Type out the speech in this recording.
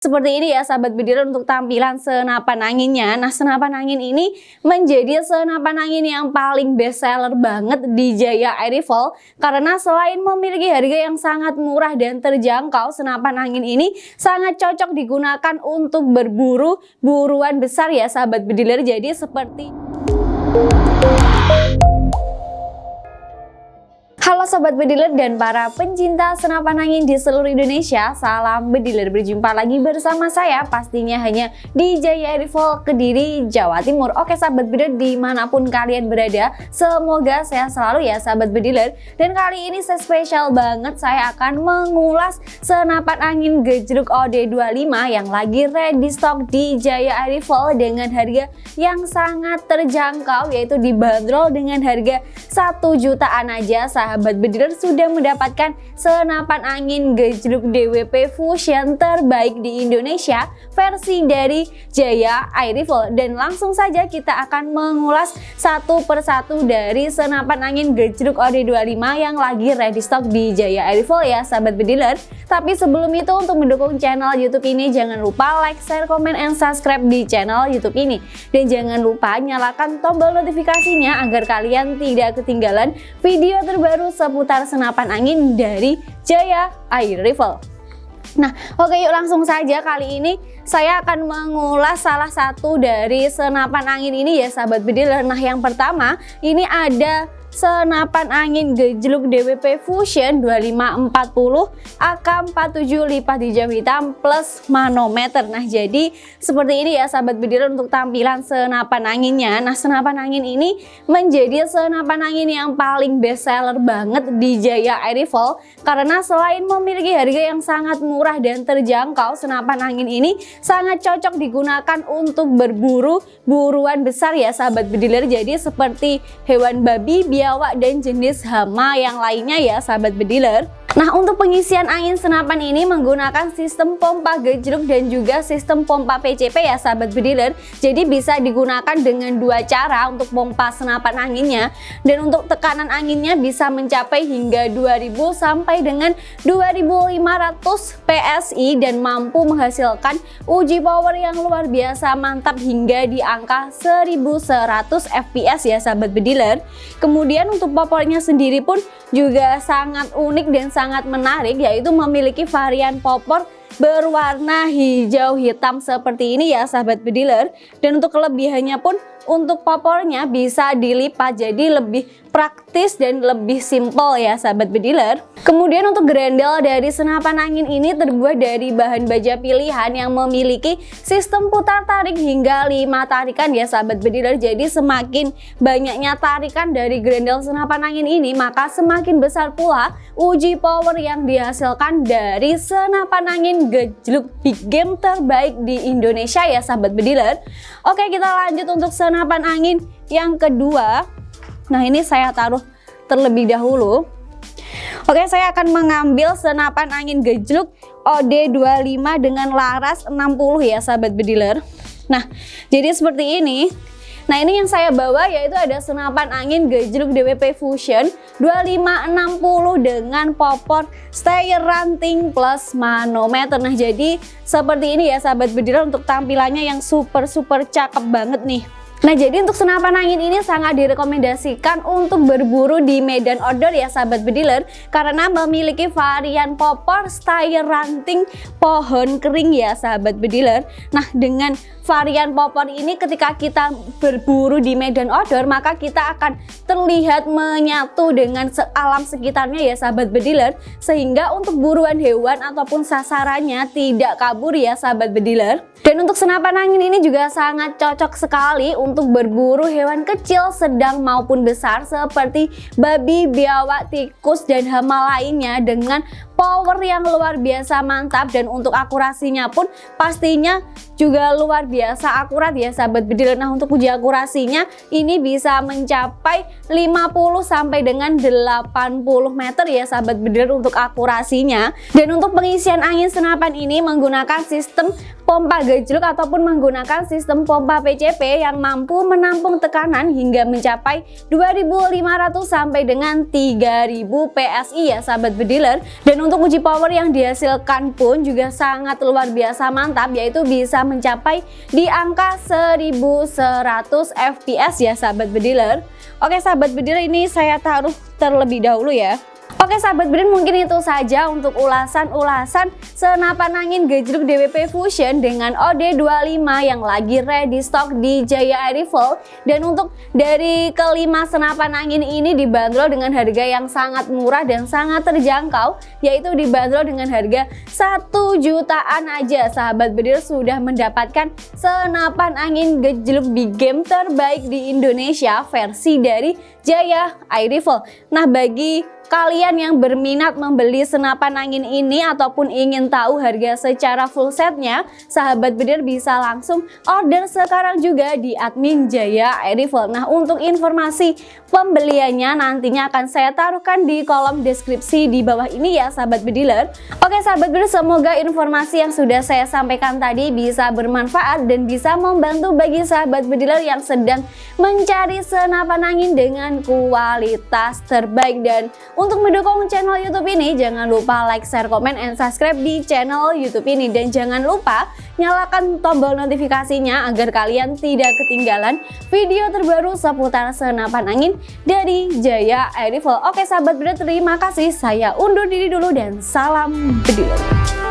Seperti ini ya sahabat bediler untuk tampilan senapan anginnya. Nah senapan angin ini menjadi senapan angin yang paling best seller banget di Jaya Air. Karena selain memiliki harga yang sangat murah dan terjangkau, senapan angin ini sangat cocok digunakan untuk berburu buruan besar ya sahabat bediler. Jadi seperti... Halo Sobat Bediler dan para pencinta senapan angin di seluruh Indonesia Salam Bediler, berjumpa lagi bersama saya pastinya hanya di Jaya Rifle Kediri, Jawa Timur. Oke Sobat Bediler di mana pun kalian berada Semoga sehat selalu ya Sobat Bediler Dan kali ini spesial banget saya akan mengulas senapan angin gejruk OD25 Yang lagi ready stock di Jaya Rifle dengan harga yang sangat terjangkau Yaitu dibanderol dengan harga 1 jutaan aja sahabat sahabat bediler sudah mendapatkan senapan angin gejruk DWP Fusion terbaik di Indonesia versi dari Jaya Air Rifle dan langsung saja kita akan mengulas satu persatu dari senapan angin gejruk OD25 yang lagi ready stock di Jaya Air Rifle ya sahabat bediler tapi sebelum itu untuk mendukung channel YouTube ini jangan lupa like, share, komen, and subscribe di channel YouTube ini. Dan jangan lupa nyalakan tombol notifikasinya agar kalian tidak ketinggalan video terbaru seputar senapan angin dari Jaya Air Rifle. Nah, oke yuk langsung saja kali ini saya akan mengulas salah satu dari senapan angin ini ya sahabat bediler. Nah, yang pertama ini ada senapan angin gejluk DWP Fusion 2540 AK47 lipat hijau hitam plus manometer. Nah jadi seperti ini ya sahabat bediler untuk tampilan senapan anginnya. Nah senapan angin ini menjadi senapan angin yang paling best seller banget di Jaya Air Rifle karena selain memiliki harga yang sangat murah dan terjangkau senapan angin ini sangat cocok digunakan untuk berburu buruan besar ya sahabat bediler jadi seperti hewan babi biawak dan jenis hama yang lainnya ya sahabat bediler Nah untuk pengisian angin senapan ini menggunakan sistem pompa gejruk dan juga sistem pompa PCP ya sahabat bediler. Jadi bisa digunakan dengan dua cara untuk pompa senapan anginnya. Dan untuk tekanan anginnya bisa mencapai hingga 2000 sampai dengan 2500 PSI Dan mampu menghasilkan uji power yang luar biasa mantap hingga di angka 1100 FPS ya sahabat bediler. Kemudian untuk popornya sendiri pun juga sangat unik dan sangat sangat menarik yaitu memiliki varian popor berwarna hijau hitam seperti ini ya sahabat bediler dan untuk kelebihannya pun untuk popornya bisa dilipat jadi lebih praktis dan lebih simple ya sahabat bediler. Kemudian untuk grendel dari senapan angin ini terbuat dari bahan baja pilihan yang memiliki sistem putar tarik hingga 5 tarikan ya sahabat bediler. Jadi semakin banyaknya tarikan dari grendel senapan angin ini maka semakin besar pula uji power yang dihasilkan dari senapan angin gejluk big game terbaik di Indonesia ya sahabat bediler. Oke kita lanjut untuk senapan angin yang kedua Nah ini saya taruh terlebih dahulu. Oke saya akan mengambil senapan angin gejluk OD25 dengan laras 60 ya sahabat bediler. Nah jadi seperti ini. Nah ini yang saya bawa yaitu ada senapan angin gejluk DWP Fusion 2560 dengan popor stay ranting plus manometer. Nah jadi seperti ini ya sahabat bediler untuk tampilannya yang super super cakep banget nih. Nah jadi untuk senapan angin ini sangat direkomendasikan untuk berburu di medan outdoor ya sahabat bediler. Karena memiliki varian popor style ranting pohon kering ya sahabat bediler. Nah dengan varian popor ini ketika kita berburu di medan outdoor maka kita akan terlihat menyatu dengan alam sekitarnya ya sahabat bediler. Sehingga untuk buruan hewan ataupun sasarannya tidak kabur ya sahabat bediler. Dan untuk senapan angin ini juga sangat cocok sekali untuk berburu hewan kecil, sedang maupun besar seperti babi, biawak, tikus, dan hama lainnya dengan power yang luar biasa mantap dan untuk akurasinya pun pastinya juga luar biasa akurat ya sahabat bedil. Nah untuk uji akurasinya ini bisa mencapai 50 sampai dengan 80 meter ya sahabat bedil untuk akurasinya. Dan untuk pengisian angin senapan ini menggunakan sistem pompa gejluk ataupun menggunakan sistem pompa PCP yang mampu menampung tekanan hingga mencapai 2500 sampai dengan 3000 PSI ya sahabat bediler dan uji power yang dihasilkan pun juga sangat luar biasa mantap yaitu bisa mencapai di angka 1100 fps ya sahabat bediler. Oke sahabat bediler ini saya taruh terlebih dahulu ya Oke sahabat Brin mungkin itu saja untuk ulasan-ulasan senapan angin gejruk DWP Fusion dengan OD25 yang lagi ready stock di Jaya Air Rifle dan untuk dari kelima senapan angin ini dibanderol dengan harga yang sangat murah dan sangat terjangkau yaitu dibanderol dengan harga 1 jutaan aja. Sahabat Brin sudah mendapatkan senapan angin gejruk big game terbaik di Indonesia versi dari Jaya Air Rifle nah bagi kalian yang berminat membeli senapan angin ini ataupun ingin tahu harga secara full setnya, sahabat bedir bisa langsung order sekarang juga di admin Jaya Air. Nah untuk informasi pembeliannya nantinya akan saya taruhkan di kolom deskripsi di bawah ini ya sahabat bediler. Oke sahabat bediler semoga informasi yang sudah saya sampaikan tadi bisa bermanfaat dan bisa membantu bagi sahabat bediler yang sedang mencari senapan angin dengan kualitas terbaik dan untuk mendukung channel YouTube ini, jangan lupa like, share, komen, and subscribe di channel YouTube ini. Dan jangan lupa nyalakan tombol notifikasinya agar kalian tidak ketinggalan video terbaru seputar senapan angin dari Jaya Air. Oke sahabat beda, terima kasih. Saya undur diri dulu dan salam bediler.